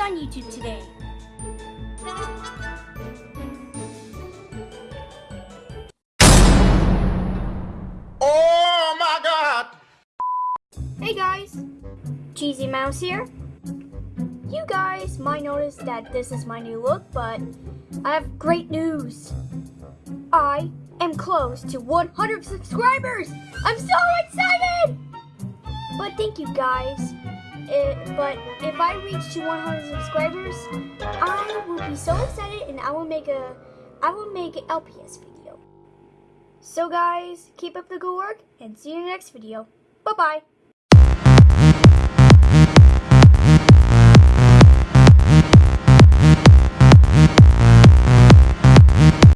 on YouTube today. Oh my god! Hey guys, Cheesy Mouse here. You guys might notice that this is my new look, but I have great news. I am close to 100 subscribers! I'm so excited! But thank you guys. It, but if I reach to 100 subscribers, I will be so excited and I will make a I will make an LPS video. So guys, keep up the good work and see you in the next video. Bye bye.